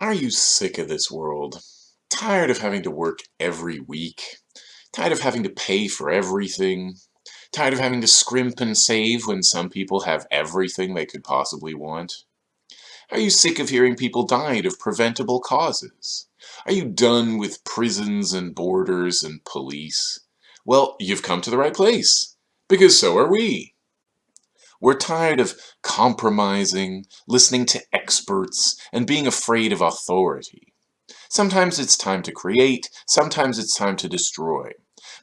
Are you sick of this world? Tired of having to work every week? Tired of having to pay for everything? Tired of having to scrimp and save when some people have everything they could possibly want? Are you sick of hearing people died of preventable causes? Are you done with prisons and borders and police? Well, you've come to the right place, because so are we. We're tired of compromising, listening to experts, and being afraid of authority. Sometimes it's time to create, sometimes it's time to destroy.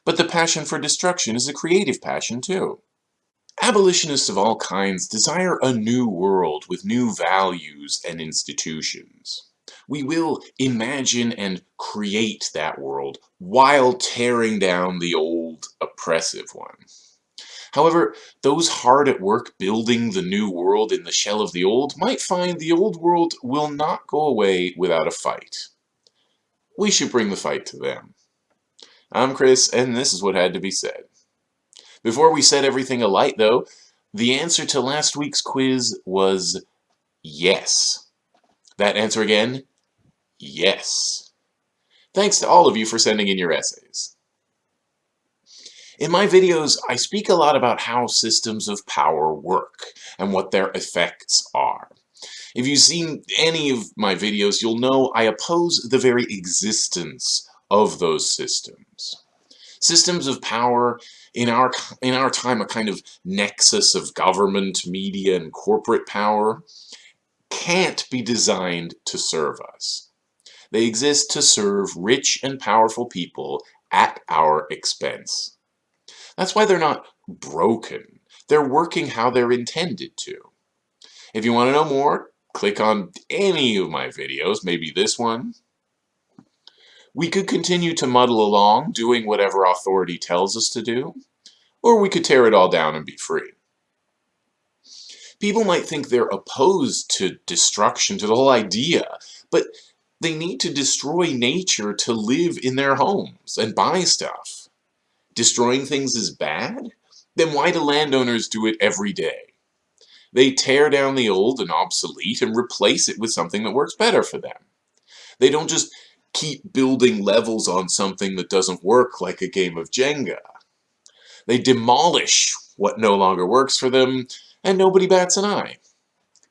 But the passion for destruction is a creative passion too. Abolitionists of all kinds desire a new world with new values and institutions. We will imagine and create that world while tearing down the old oppressive one. However, those hard at work building the new world in the shell of the old might find the old world will not go away without a fight. We should bring the fight to them. I'm Chris, and this is what had to be said. Before we set everything alight, though, the answer to last week's quiz was yes. That answer again? Yes. Thanks to all of you for sending in your essays. In my videos, I speak a lot about how systems of power work and what their effects are. If you've seen any of my videos, you'll know I oppose the very existence of those systems. Systems of power, in our, in our time a kind of nexus of government, media, and corporate power, can't be designed to serve us. They exist to serve rich and powerful people at our expense. That's why they're not broken. They're working how they're intended to. If you want to know more, click on any of my videos, maybe this one. We could continue to muddle along, doing whatever authority tells us to do, or we could tear it all down and be free. People might think they're opposed to destruction, to the whole idea, but they need to destroy nature to live in their homes and buy stuff destroying things is bad? Then why do landowners do it every day? They tear down the old and obsolete and replace it with something that works better for them. They don't just keep building levels on something that doesn't work like a game of Jenga. They demolish what no longer works for them, and nobody bats an eye.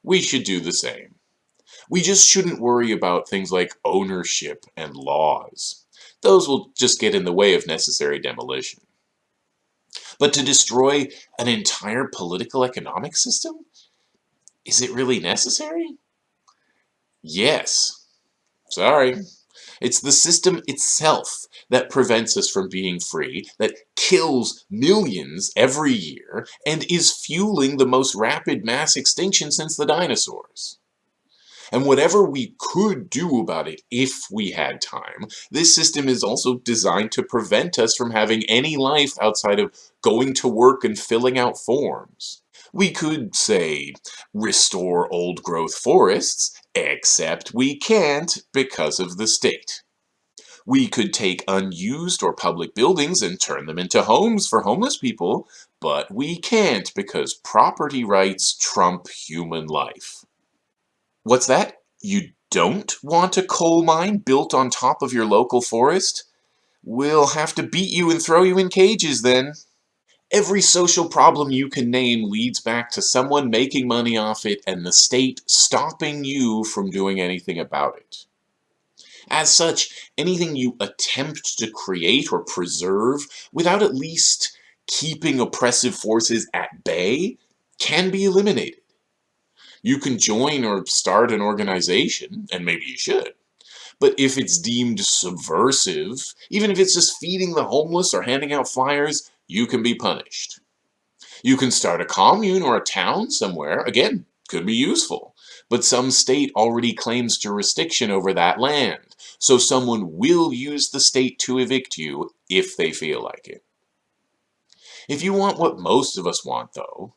We should do the same. We just shouldn't worry about things like ownership and laws those will just get in the way of necessary demolition. But to destroy an entire political economic system? Is it really necessary? Yes. Sorry. It's the system itself that prevents us from being free, that kills millions every year, and is fueling the most rapid mass extinction since the dinosaurs. And whatever we could do about it if we had time, this system is also designed to prevent us from having any life outside of going to work and filling out forms. We could, say, restore old-growth forests, except we can't because of the state. We could take unused or public buildings and turn them into homes for homeless people, but we can't because property rights trump human life. What's that? You don't want a coal mine built on top of your local forest? We'll have to beat you and throw you in cages then. Every social problem you can name leads back to someone making money off it and the state stopping you from doing anything about it. As such, anything you attempt to create or preserve without at least keeping oppressive forces at bay can be eliminated. You can join or start an organization, and maybe you should. But if it's deemed subversive, even if it's just feeding the homeless or handing out flyers, you can be punished. You can start a commune or a town somewhere, again, could be useful. But some state already claims jurisdiction over that land, so someone will use the state to evict you if they feel like it. If you want what most of us want, though,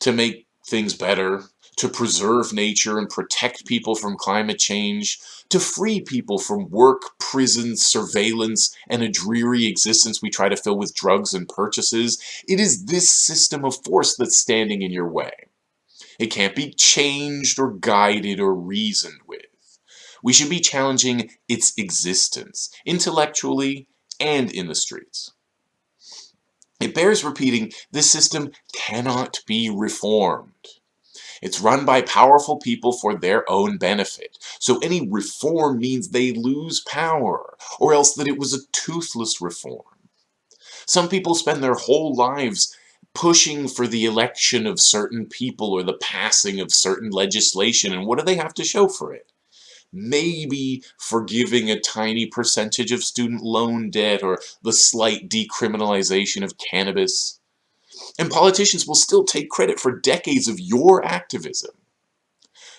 to make things better, to preserve nature and protect people from climate change, to free people from work, prison, surveillance, and a dreary existence we try to fill with drugs and purchases, it is this system of force that's standing in your way. It can't be changed or guided or reasoned with. We should be challenging its existence, intellectually and in the streets. It bears repeating, this system cannot be reformed. It's run by powerful people for their own benefit. So any reform means they lose power, or else that it was a toothless reform. Some people spend their whole lives pushing for the election of certain people or the passing of certain legislation, and what do they have to show for it? Maybe forgiving a tiny percentage of student loan debt or the slight decriminalization of cannabis. And politicians will still take credit for decades of your activism.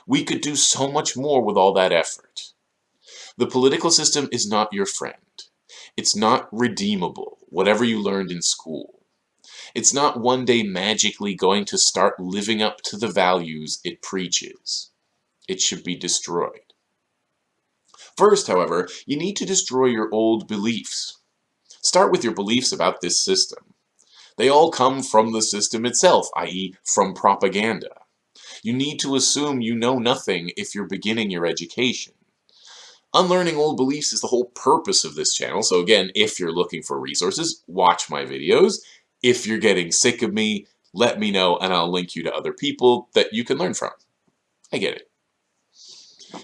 We could do so much more with all that effort. The political system is not your friend. It's not redeemable, whatever you learned in school. It's not one day magically going to start living up to the values it preaches. It should be destroyed. First, however, you need to destroy your old beliefs. Start with your beliefs about this system. They all come from the system itself, i.e. from propaganda. You need to assume you know nothing if you're beginning your education. Unlearning old beliefs is the whole purpose of this channel, so again, if you're looking for resources, watch my videos. If you're getting sick of me, let me know and I'll link you to other people that you can learn from. I get it.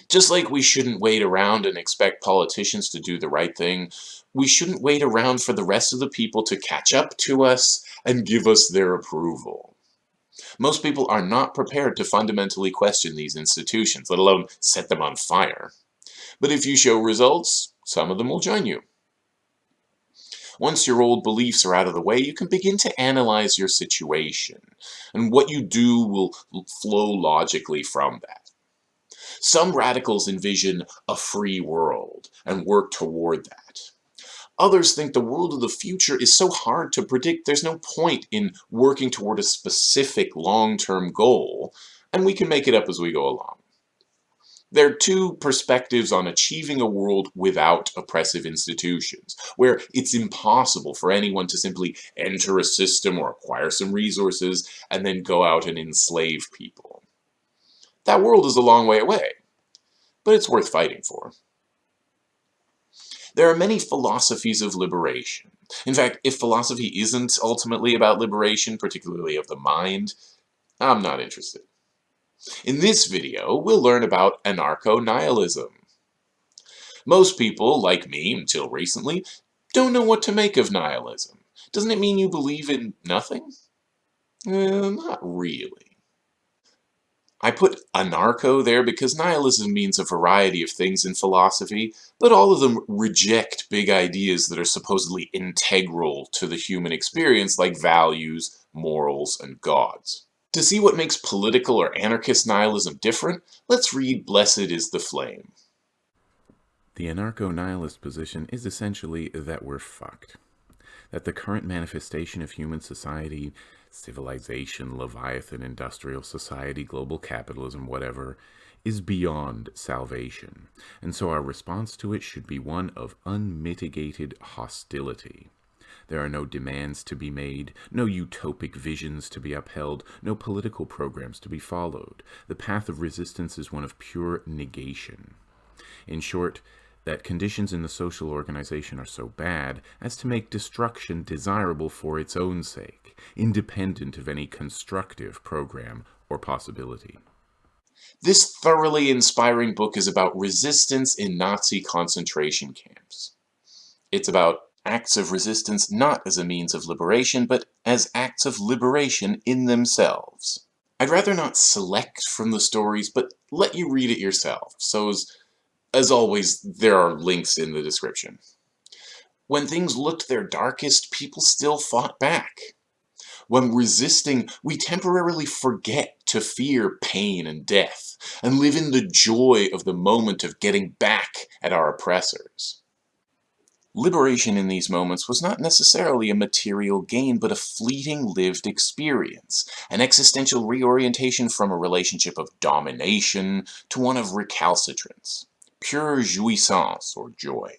Just like we shouldn't wait around and expect politicians to do the right thing, we shouldn't wait around for the rest of the people to catch up to us and give us their approval. Most people are not prepared to fundamentally question these institutions, let alone set them on fire. But if you show results, some of them will join you. Once your old beliefs are out of the way, you can begin to analyze your situation, and what you do will flow logically from that. Some radicals envision a free world and work toward that. Others think the world of the future is so hard to predict there's no point in working toward a specific long-term goal, and we can make it up as we go along. There are two perspectives on achieving a world without oppressive institutions, where it's impossible for anyone to simply enter a system or acquire some resources and then go out and enslave people. That world is a long way away, but it's worth fighting for. There are many philosophies of liberation. In fact, if philosophy isn't ultimately about liberation, particularly of the mind, I'm not interested. In this video, we'll learn about anarcho-nihilism. Most people, like me until recently, don't know what to make of nihilism. Doesn't it mean you believe in nothing? Eh, not really. I put anarcho there because nihilism means a variety of things in philosophy, but all of them reject big ideas that are supposedly integral to the human experience like values, morals, and gods. To see what makes political or anarchist nihilism different, let's read Blessed is the Flame. The anarcho-nihilist position is essentially that we're fucked. That the current manifestation of human society, civilization, Leviathan, industrial society, global capitalism, whatever, is beyond salvation. And so our response to it should be one of unmitigated hostility. There are no demands to be made, no utopic visions to be upheld, no political programs to be followed. The path of resistance is one of pure negation. In short, that conditions in the social organization are so bad as to make destruction desirable for its own sake, independent of any constructive program or possibility. This thoroughly inspiring book is about resistance in Nazi concentration camps. It's about acts of resistance not as a means of liberation, but as acts of liberation in themselves. I'd rather not select from the stories, but let you read it yourself, so as, as always, there are links in the description. When things looked their darkest, people still fought back. When resisting, we temporarily forget to fear pain and death, and live in the joy of the moment of getting back at our oppressors. Liberation in these moments was not necessarily a material gain, but a fleeting lived experience, an existential reorientation from a relationship of domination to one of recalcitrance, pure jouissance or joy.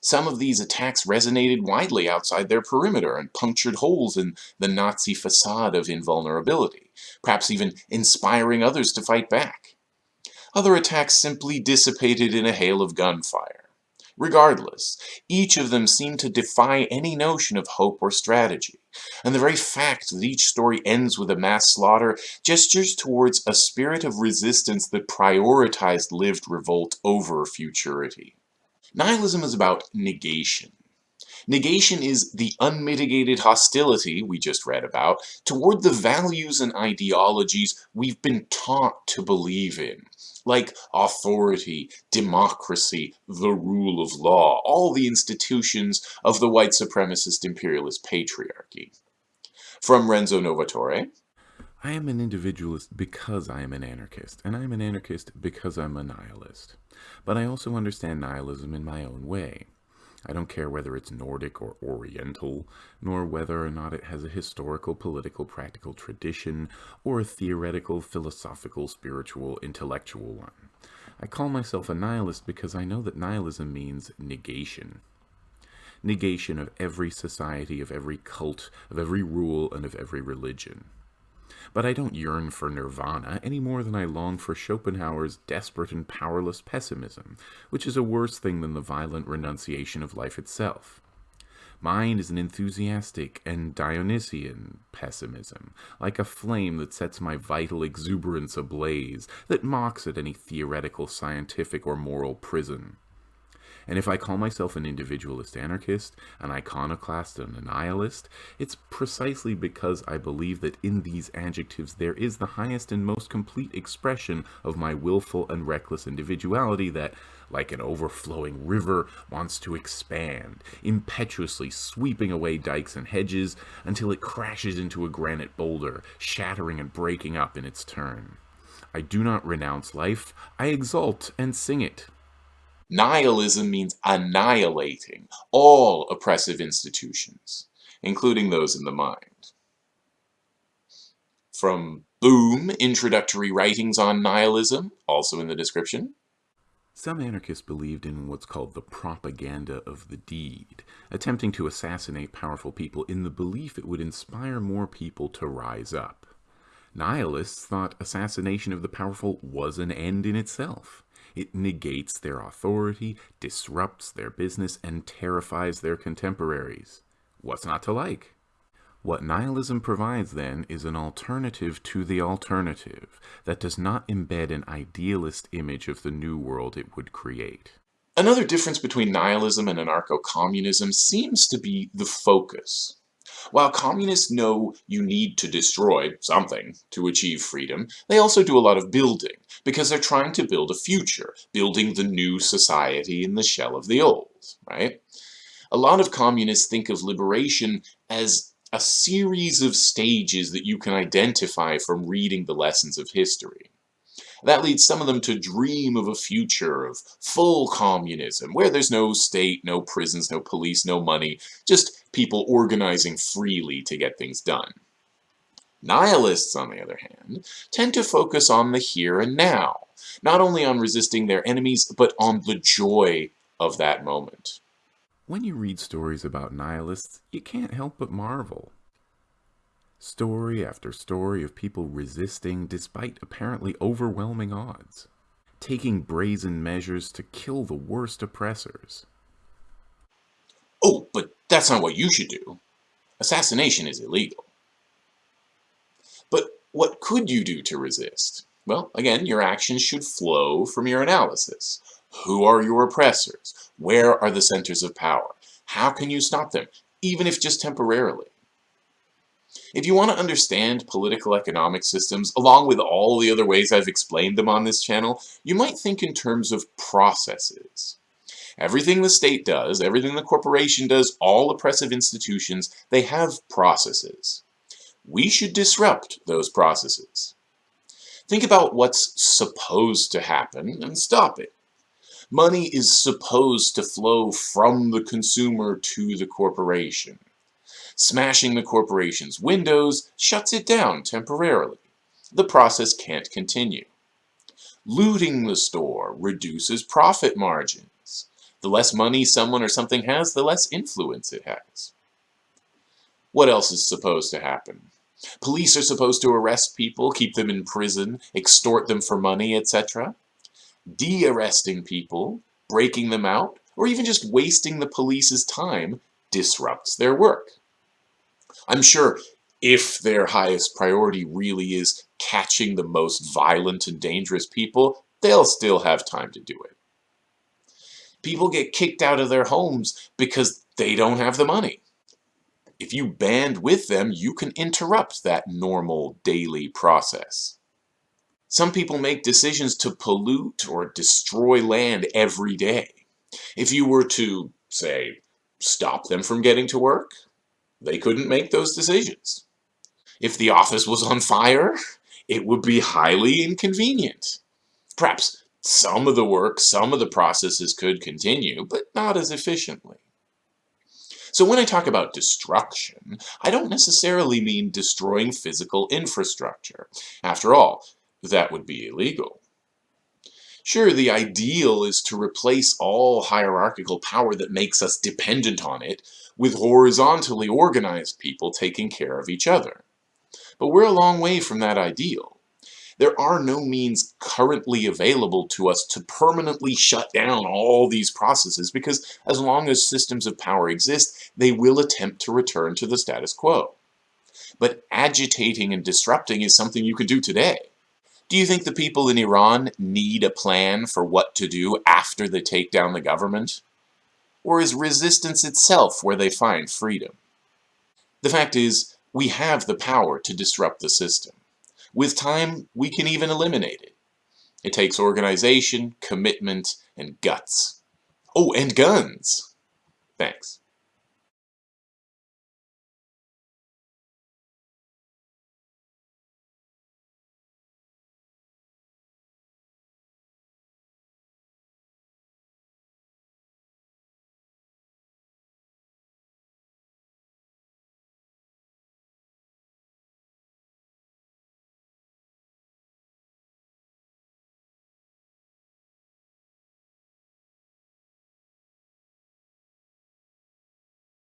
Some of these attacks resonated widely outside their perimeter and punctured holes in the Nazi facade of invulnerability, perhaps even inspiring others to fight back. Other attacks simply dissipated in a hail of gunfire. Regardless, each of them seemed to defy any notion of hope or strategy, and the very fact that each story ends with a mass slaughter gestures towards a spirit of resistance that prioritized lived revolt over futurity. Nihilism is about negation. Negation is the unmitigated hostility we just read about toward the values and ideologies we've been taught to believe in like authority, democracy, the rule of law, all the institutions of the white supremacist imperialist patriarchy. From Renzo Novatore. I am an individualist because I am an anarchist, and I am an anarchist because I'm a nihilist. But I also understand nihilism in my own way. I don't care whether it's Nordic or Oriental, nor whether or not it has a historical, political, practical tradition, or a theoretical, philosophical, spiritual, intellectual one. I call myself a nihilist because I know that nihilism means negation. Negation of every society, of every cult, of every rule, and of every religion. But I don't yearn for nirvana any more than I long for Schopenhauer's desperate and powerless pessimism, which is a worse thing than the violent renunciation of life itself. Mine is an enthusiastic and Dionysian pessimism, like a flame that sets my vital exuberance ablaze, that mocks at any theoretical, scientific, or moral prison. And if I call myself an individualist anarchist, an iconoclast, and a nihilist, it's precisely because I believe that in these adjectives there is the highest and most complete expression of my willful and reckless individuality that, like an overflowing river, wants to expand, impetuously sweeping away dikes and hedges until it crashes into a granite boulder, shattering and breaking up in its turn. I do not renounce life, I exult and sing it. Nihilism means annihilating all oppressive institutions, including those in the mind. From Boom, Introductory Writings on Nihilism, also in the description. Some anarchists believed in what's called the propaganda of the deed, attempting to assassinate powerful people in the belief it would inspire more people to rise up. Nihilists thought assassination of the powerful was an end in itself. It negates their authority, disrupts their business, and terrifies their contemporaries. What's not to like? What nihilism provides, then, is an alternative to the alternative that does not embed an idealist image of the new world it would create. Another difference between nihilism and anarcho-communism seems to be the focus. While communists know you need to destroy something to achieve freedom, they also do a lot of building, because they're trying to build a future, building the new society in the shell of the old, right? A lot of communists think of liberation as a series of stages that you can identify from reading the lessons of history. That leads some of them to dream of a future of full communism, where there's no state, no prisons, no police, no money, just people organizing freely to get things done. Nihilists, on the other hand, tend to focus on the here and now, not only on resisting their enemies, but on the joy of that moment. When you read stories about nihilists, you can't help but marvel. Story after story of people resisting despite apparently overwhelming odds, taking brazen measures to kill the worst oppressors. Oh, but that's not what you should do. Assassination is illegal. But what could you do to resist? Well, again, your actions should flow from your analysis. Who are your oppressors? Where are the centers of power? How can you stop them, even if just temporarily? If you want to understand political economic systems, along with all the other ways I've explained them on this channel, you might think in terms of processes. Everything the state does, everything the corporation does, all oppressive institutions, they have processes. We should disrupt those processes. Think about what's supposed to happen and stop it. Money is supposed to flow from the consumer to the corporation. Smashing the corporation's windows shuts it down temporarily. The process can't continue. Looting the store reduces profit margins. The less money someone or something has, the less influence it has. What else is supposed to happen? Police are supposed to arrest people, keep them in prison, extort them for money, etc. de-arresting people, breaking them out, or even just wasting the police's time disrupts their work. I'm sure if their highest priority really is catching the most violent and dangerous people, they'll still have time to do it. People get kicked out of their homes because they don't have the money. If you band with them, you can interrupt that normal daily process. Some people make decisions to pollute or destroy land every day. If you were to, say, stop them from getting to work, they couldn't make those decisions. If the office was on fire, it would be highly inconvenient. Perhaps some of the work, some of the processes could continue, but not as efficiently. So when I talk about destruction, I don't necessarily mean destroying physical infrastructure. After all, that would be illegal. Sure, the ideal is to replace all hierarchical power that makes us dependent on it with horizontally organized people taking care of each other. But we're a long way from that ideal. There are no means currently available to us to permanently shut down all these processes because as long as systems of power exist, they will attempt to return to the status quo. But agitating and disrupting is something you can do today. Do you think the people in Iran need a plan for what to do after they take down the government? Or is resistance itself where they find freedom? The fact is, we have the power to disrupt the system. With time, we can even eliminate it. It takes organization, commitment, and guts. Oh, and guns! Thanks.